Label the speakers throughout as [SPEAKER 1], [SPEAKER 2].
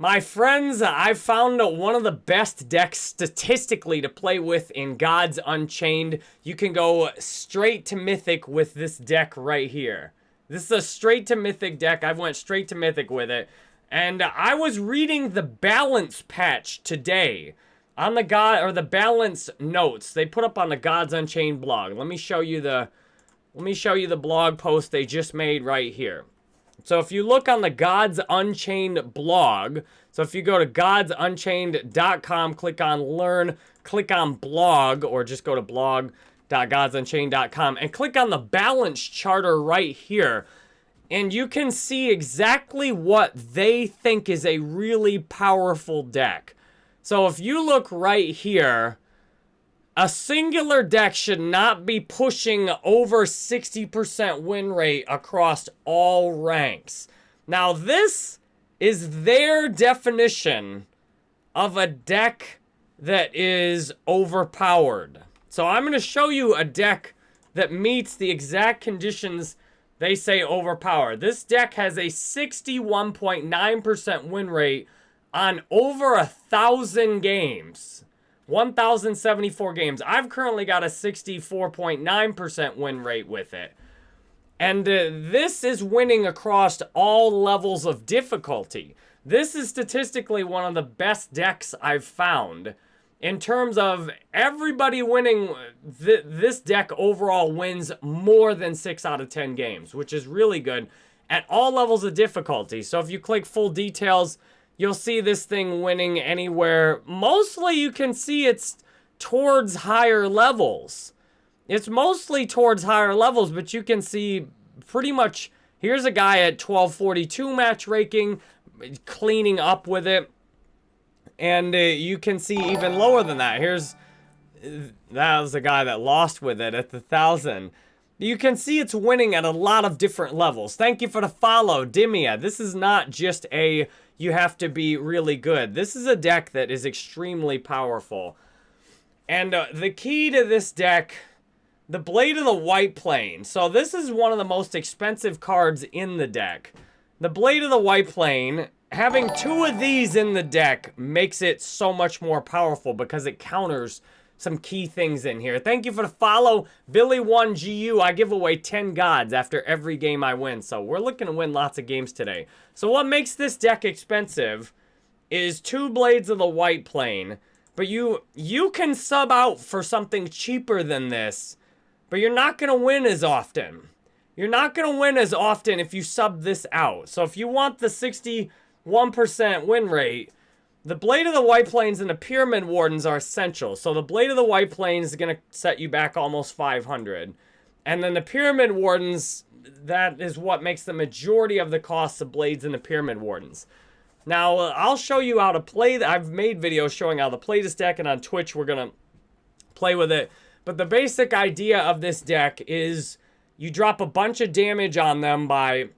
[SPEAKER 1] My friends, uh, I found uh, one of the best decks statistically to play with in Gods Unchained. You can go uh, straight to Mythic with this deck right here. This is a straight to Mythic deck. I went straight to Mythic with it. And I was reading the balance patch today on the God or the balance notes they put up on the Gods Unchained blog. Let me show you the let me show you the blog post they just made right here. So if you look on the Gods Unchained blog, so if you go to godsunchained.com, click on learn, click on blog, or just go to blog.godsunchained.com and click on the balance charter right here. And you can see exactly what they think is a really powerful deck. So if you look right here, a singular deck should not be pushing over 60% win rate across all ranks. Now, this is their definition of a deck that is overpowered. So I'm going to show you a deck that meets the exact conditions they say overpowered. This deck has a 61.9% win rate on over a thousand games. 1,074 games. I've currently got a 64.9% win rate with it. And uh, this is winning across all levels of difficulty. This is statistically one of the best decks I've found. In terms of everybody winning, th this deck overall wins more than 6 out of 10 games, which is really good at all levels of difficulty. So if you click full details, you'll see this thing winning anywhere. Mostly you can see it's towards higher levels. It's mostly towards higher levels, but you can see pretty much, here's a guy at 1242 match ranking, cleaning up with it. And uh, you can see even lower than that. Here's, that was the guy that lost with it at the 1000. You can see it's winning at a lot of different levels. Thank you for the follow, Dimia. This is not just a you have to be really good. This is a deck that is extremely powerful. And uh, the key to this deck, the Blade of the White Plane. So this is one of the most expensive cards in the deck. The Blade of the White Plane, having two of these in the deck makes it so much more powerful because it counters some key things in here. Thank you for the follow. Billy1GU, I give away 10 gods after every game I win. So we're looking to win lots of games today. So what makes this deck expensive is two Blades of the White Plane. But you, you can sub out for something cheaper than this. But you're not going to win as often. You're not going to win as often if you sub this out. So if you want the 61% win rate, the Blade of the White Plains and the Pyramid Wardens are essential. So the Blade of the White Plains is going to set you back almost 500. And then the Pyramid Wardens, that is what makes the majority of the cost of Blades and the Pyramid Wardens. Now, uh, I'll show you how to play. I've made videos showing how to play this deck, and on Twitch, we're going to play with it. But the basic idea of this deck is you drop a bunch of damage on them by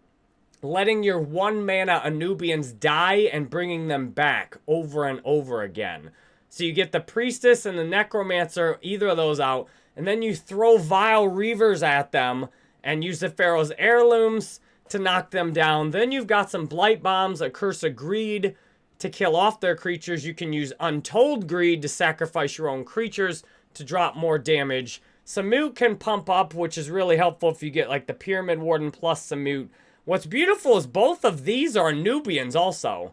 [SPEAKER 1] letting your one mana Anubians die and bringing them back over and over again. So you get the Priestess and the Necromancer, either of those out, and then you throw Vile Reavers at them and use the Pharaoh's Heirlooms to knock them down. Then you've got some Blight Bombs, a Curse of Greed to kill off their creatures. You can use Untold Greed to sacrifice your own creatures to drop more damage. Samut can pump up, which is really helpful if you get like the Pyramid Warden plus Samut. What's beautiful is both of these are Nubians also.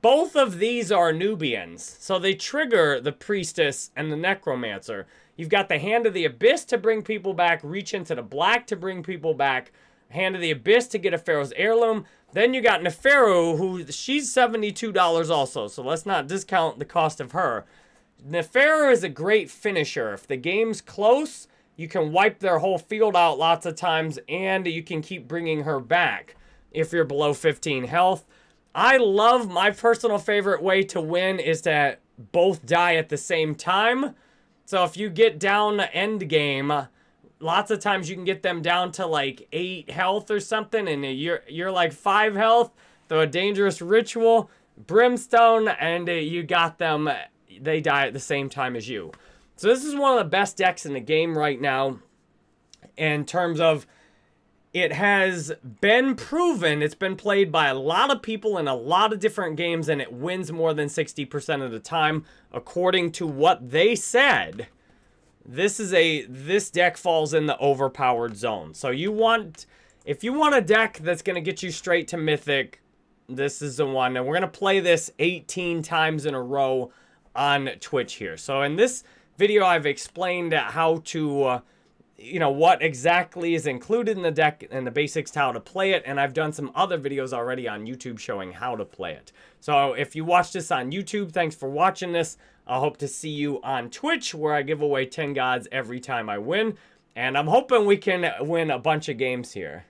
[SPEAKER 1] Both of these are Nubians. So they trigger the Priestess and the Necromancer. You've got the Hand of the Abyss to bring people back, Reach into the Black to bring people back, Hand of the Abyss to get a Pharaoh's Heirloom. Then you got Neferu, who she's $72 also, so let's not discount the cost of her. Neferu is a great finisher. If the game's close, you can wipe their whole field out lots of times, and you can keep bringing her back if you're below 15 health. I love my personal favorite way to win is to both die at the same time. So if you get down end game, lots of times you can get them down to like 8 health or something, and you're, you're like 5 health, throw a dangerous ritual, brimstone, and you got them, they die at the same time as you. So this is one of the best decks in the game right now in terms of it has been proven, it's been played by a lot of people in a lot of different games, and it wins more than 60% of the time, according to what they said. This is a, this deck falls in the overpowered zone. So you want, if you want a deck that's going to get you straight to Mythic, this is the one. And we're going to play this 18 times in a row on Twitch here. So in this video, I've explained how to... Uh, you know, what exactly is included in the deck and the basics how to play it. And I've done some other videos already on YouTube showing how to play it. So if you watch this on YouTube, thanks for watching this. I hope to see you on Twitch where I give away 10 gods every time I win. And I'm hoping we can win a bunch of games here.